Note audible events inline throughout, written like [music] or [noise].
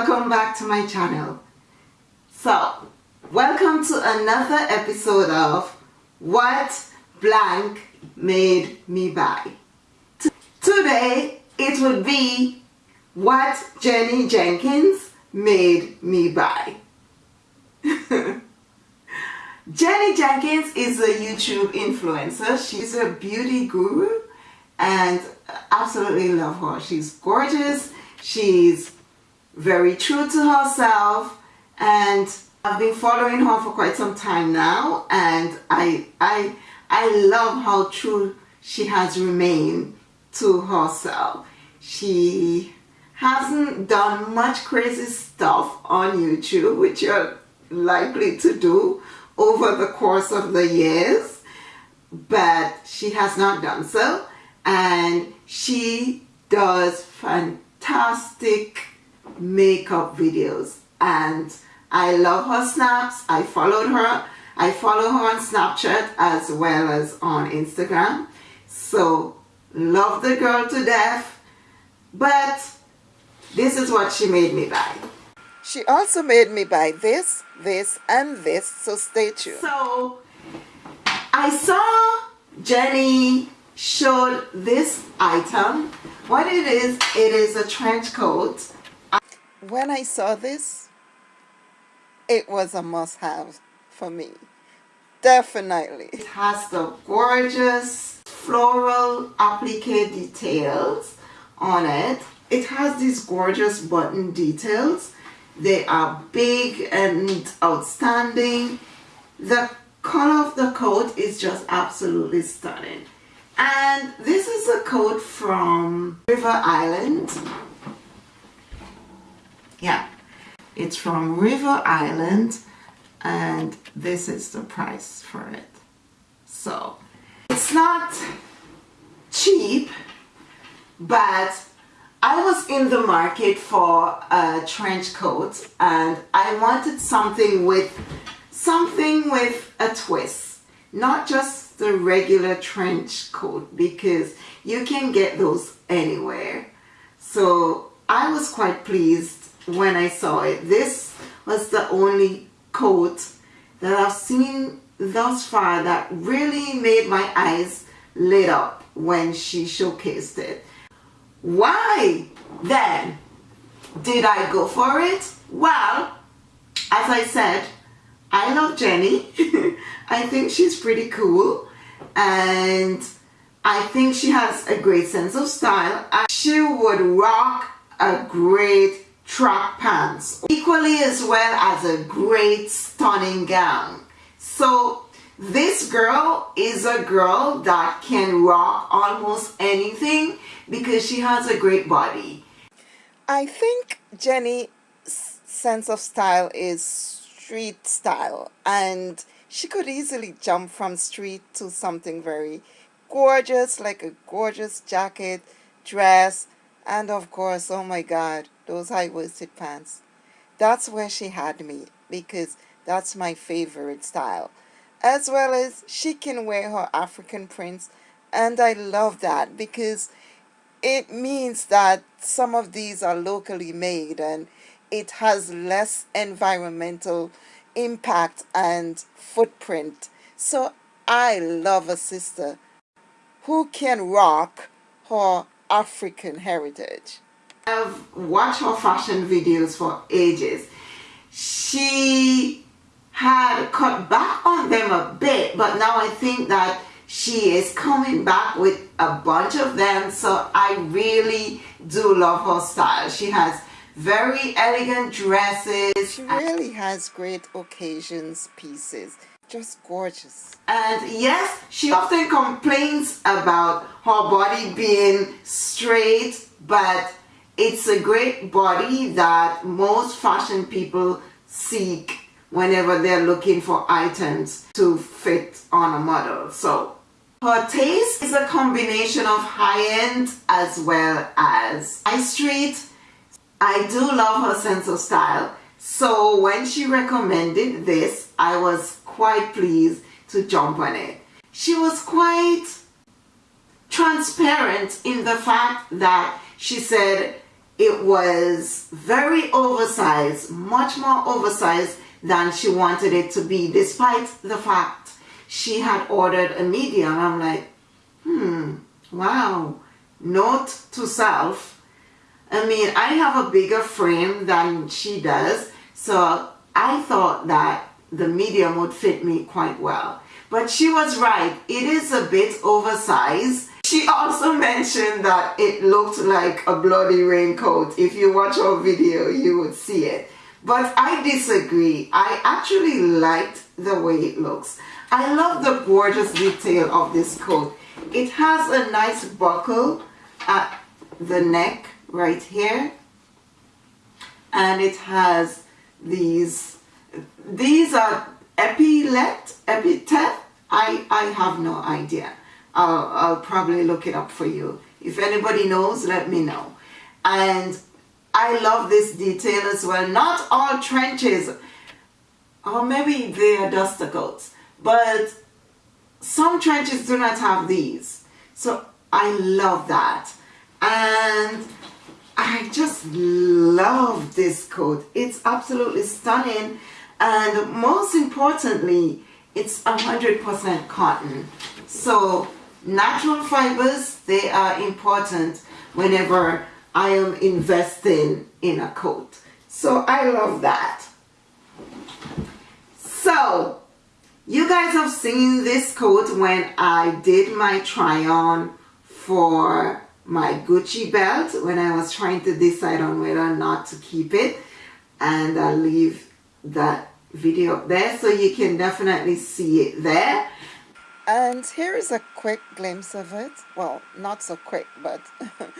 welcome back to my channel. So, welcome to another episode of What Blank Made Me Buy. Today, it would be What Jenny Jenkins Made Me Buy. [laughs] Jenny Jenkins is a YouTube influencer. She's a beauty guru and absolutely love her. She's gorgeous. She's very true to herself and I've been following her for quite some time now and I I I love how true she has remained to herself. She hasn't done much crazy stuff on YouTube which you're likely to do over the course of the years but she has not done so and she does fantastic makeup videos and I love her snaps. I followed her. I follow her on Snapchat as well as on Instagram. So love the girl to death. But this is what she made me buy. She also made me buy this, this, and this. So stay tuned. So I saw Jenny showed this item. What it is, it is a trench coat when I saw this, it was a must-have for me. Definitely. It has the gorgeous floral applique details on it. It has these gorgeous button details. They are big and outstanding. The color of the coat is just absolutely stunning. And this is a coat from River Island yeah. It's from River Island and this is the price for it. So it's not cheap but I was in the market for a trench coat and I wanted something with something with a twist not just the regular trench coat because you can get those anywhere. So I was quite pleased when I saw it. This was the only coat that I've seen thus far that really made my eyes lit up when she showcased it. Why then did I go for it? Well, as I said, I love Jenny. [laughs] I think she's pretty cool and I think she has a great sense of style. She would rock a great track pants. Equally as well as a great stunning gown. So this girl is a girl that can rock almost anything because she has a great body. I think Jenny's sense of style is street style and she could easily jump from street to something very gorgeous like a gorgeous jacket dress and of course oh my god those high-waisted pants. That's where she had me because that's my favorite style. As well as she can wear her African prints and I love that because it means that some of these are locally made and it has less environmental impact and footprint. So I love a sister who can rock her African heritage. I've watched her fashion videos for ages. She had cut back on them a bit, but now I think that she is coming back with a bunch of them. So I really do love her style. She has very elegant dresses. She really has great occasions pieces just gorgeous. And yes, she often complains about her body being straight, but it's a great body that most fashion people seek whenever they're looking for items to fit on a model. So her taste is a combination of high-end as well as high street. I do love her sense of style. So when she recommended this, I was quite pleased to jump on it. She was quite transparent in the fact that she said it was very oversized, much more oversized than she wanted it to be, despite the fact she had ordered a medium. I'm like, hmm, wow. Note to self. I mean, I have a bigger frame than she does, so I thought that the medium would fit me quite well. But she was right, it is a bit oversized. She also mentioned that it looked like a bloody raincoat. If you watch our video, you would see it. But I disagree. I actually liked the way it looks. I love the gorgeous detail of this coat. It has a nice buckle at the neck right here. And it has these, these are epilet, epithet. I, I have no idea. I'll, I'll probably look it up for you. If anybody knows, let me know. And I love this detail as well. Not all trenches, or maybe they are duster coats, but some trenches do not have these. So I love that. And I just love this coat. It's absolutely stunning. And most importantly, it's 100% cotton. So natural fibers, they are important whenever I am investing in a coat. So I love that. So you guys have seen this coat when I did my try on for my Gucci belt when I was trying to decide on whether or not to keep it and I'll leave that video up there so you can definitely see it there and here is a quick glimpse of it well not so quick but [laughs]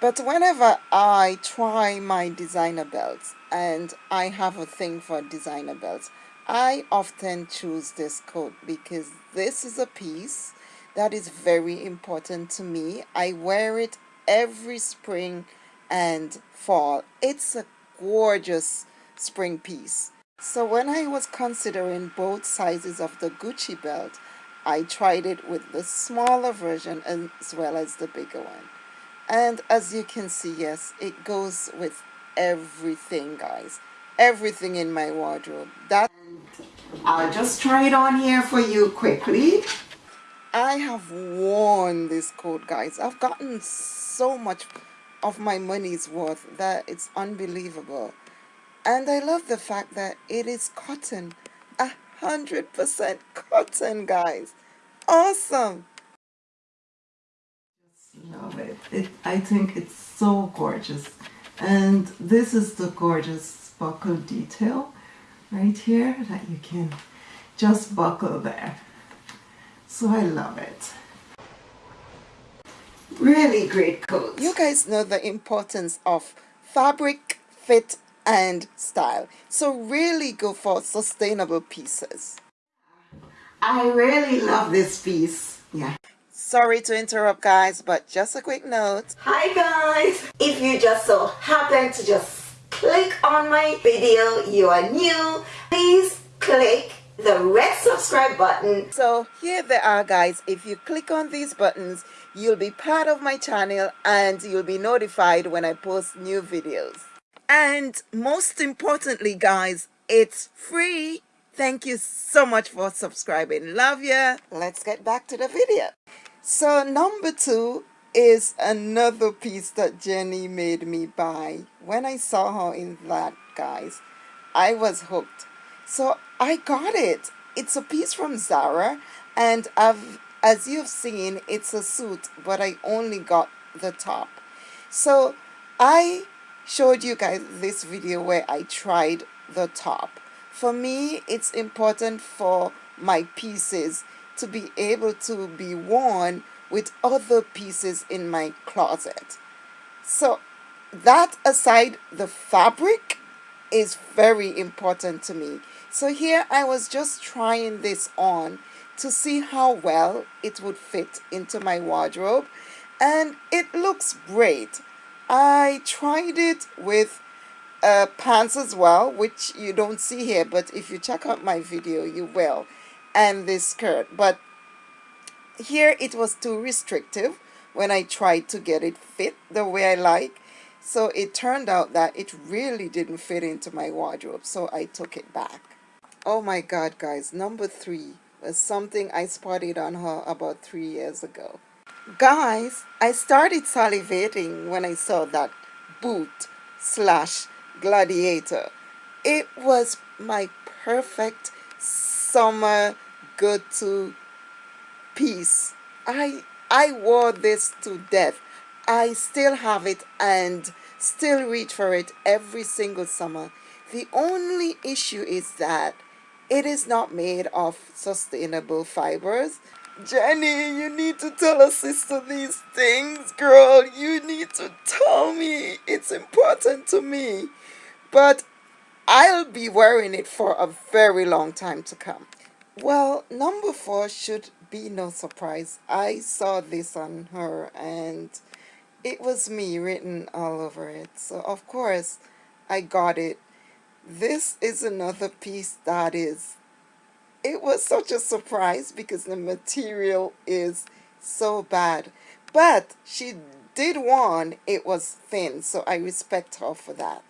But whenever I try my designer belts, and I have a thing for designer belts, I often choose this coat because this is a piece that is very important to me. I wear it every spring and fall. It's a gorgeous spring piece. So when I was considering both sizes of the Gucci belt, I tried it with the smaller version as well as the bigger one. And as you can see yes it goes with everything guys. Everything in my wardrobe. That I'll just try it on here for you quickly. I have worn this coat guys. I've gotten so much of my money's worth that it's unbelievable. And I love the fact that it is cotton a hundred percent cotton guys awesome love it. it. I think it's so gorgeous. And this is the gorgeous buckle detail right here that you can just buckle there. So I love it. Really great coat. You guys know the importance of fabric, fit, and style. So really go for sustainable pieces. I really love this piece. Yeah. Sorry to interrupt guys, but just a quick note. Hi guys! If you just so happen to just click on my video, you are new, please click the red subscribe button. So here they are guys, if you click on these buttons, you'll be part of my channel and you'll be notified when I post new videos. And most importantly guys, it's free. Thank you so much for subscribing. Love ya. Let's get back to the video. So number two is another piece that Jenny made me buy. When I saw her in that, guys, I was hooked. So I got it. It's a piece from Zara and I've, as you've seen, it's a suit, but I only got the top. So I showed you guys this video where I tried the top. For me, it's important for my pieces to be able to be worn with other pieces in my closet. So that aside, the fabric is very important to me. So here I was just trying this on to see how well it would fit into my wardrobe and it looks great. I tried it with uh, pants as well, which you don't see here, but if you check out my video, you will and this skirt but here it was too restrictive when I tried to get it fit the way I like So it turned out that it really didn't fit into my wardrobe, so I took it back. Oh my god, guys, number three was something I spotted on her about three years ago. Guys, I started salivating when I saw that boot slash gladiator. It was my perfect summer go-to piece. I I wore this to death. I still have it and still reach for it every single summer. The only issue is that it is not made of sustainable fibers. Jenny, you need to tell a sister these things, girl. You need to tell me. It's important to me. But I'll be wearing it for a very long time to come. Well, number four should be no surprise. I saw this on her and it was me written all over it. So, of course, I got it. This is another piece that is, it was such a surprise because the material is so bad. But she did one, it was thin, so I respect her for that.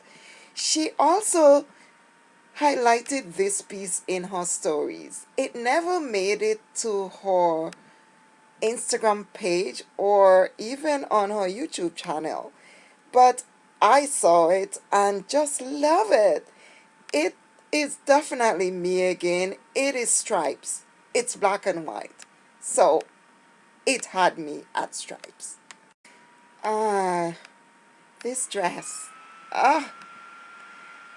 She also highlighted this piece in her stories. It never made it to her Instagram page or even on her YouTube channel. But I saw it and just love it. It is definitely me again. It is stripes. It's black and white. So it had me at stripes. Ah, this dress. Ah,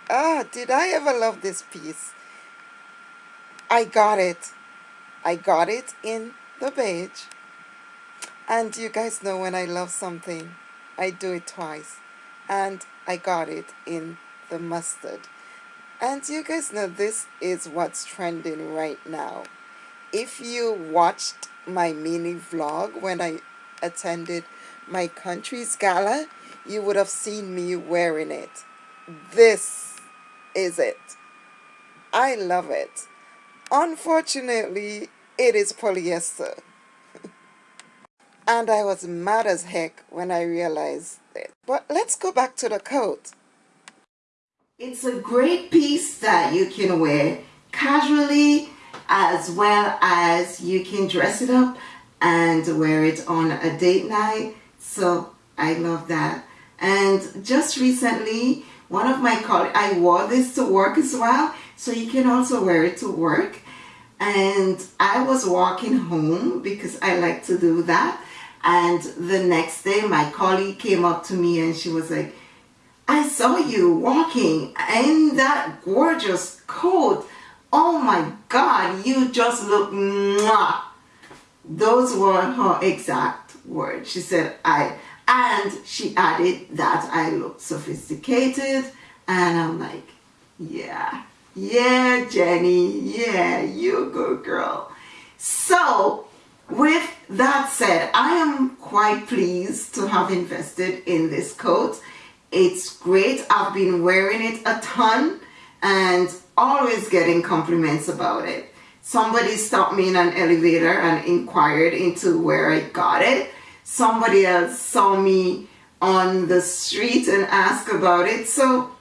Ah, did I ever love this piece? I got it. I got it in the beige. And you guys know when I love something, I do it twice. And I got it in the mustard. And you guys know this is what's trending right now. If you watched my mini vlog when I attended my country's gala, you would have seen me wearing it. This is it. I love it. Unfortunately, it is polyester. [laughs] and I was mad as heck when I realized it. But let's go back to the coat. It's a great piece that you can wear casually as well as you can dress it up and wear it on a date night. So I love that. And just recently, one of my colleagues, I wore this to work as well, so you can also wear it to work. And I was walking home because I like to do that. And the next day, my colleague came up to me and she was like, I saw you walking in that gorgeous coat. Oh my God, you just look mwah. Those were her exact words. She said, I, and she added that I looked sophisticated. And I'm like, yeah, yeah, Jenny, yeah, you good girl. So with that said, I am quite pleased to have invested in this coat. It's great. I've been wearing it a ton and always getting compliments about it. Somebody stopped me in an elevator and inquired into where I got it somebody else saw me on the street and asked about it. So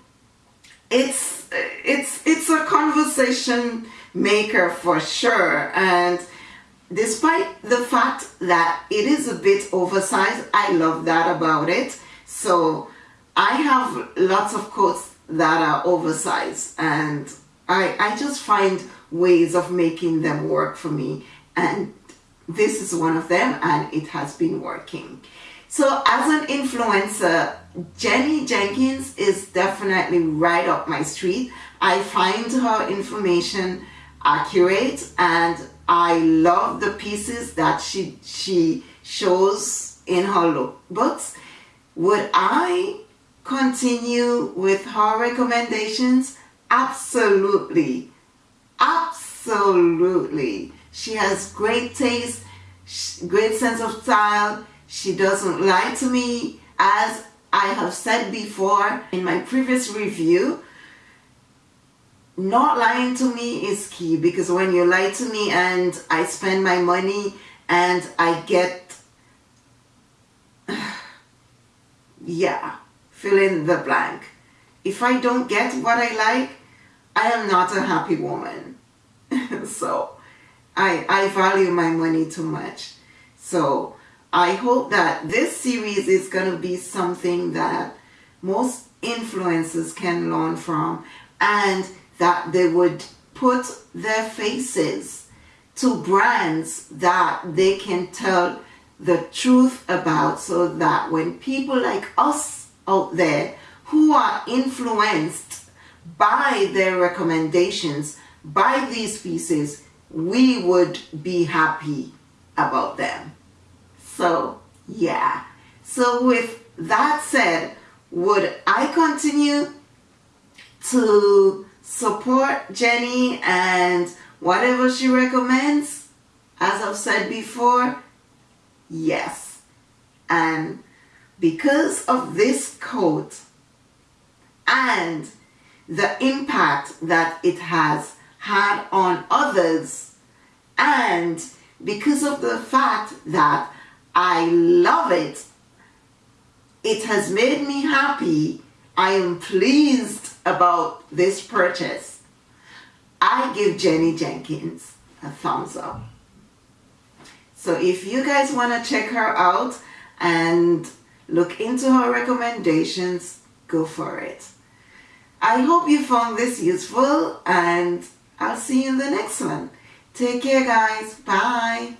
it's it's it's a conversation maker for sure. And despite the fact that it is a bit oversized, I love that about it. So I have lots of coats that are oversized and I, I just find ways of making them work for me and this is one of them and it has been working. So as an influencer, Jenny Jenkins is definitely right up my street. I find her information accurate and I love the pieces that she, she shows in her lookbooks. Would I continue with her recommendations? Absolutely. Absolutely. She has great taste, great sense of style. She doesn't lie to me. As I have said before in my previous review, not lying to me is key because when you lie to me and I spend my money and I get, [sighs] yeah, fill in the blank. If I don't get what I like, I am not a happy woman. [laughs] so I, I value my money too much. So I hope that this series is going to be something that most influencers can learn from and that they would put their faces to brands that they can tell the truth about so that when people like us out there who are influenced by their recommendations, by these pieces, we would be happy about them. So, yeah. So with that said, would I continue to support Jenny and whatever she recommends? As I've said before, yes. And because of this coat and the impact that it has had on others and because of the fact that I love it, it has made me happy. I am pleased about this purchase. I give Jenny Jenkins a thumbs up. So if you guys want to check her out and look into her recommendations, go for it. I hope you found this useful and I'll see you in the next one. Take care guys. Bye.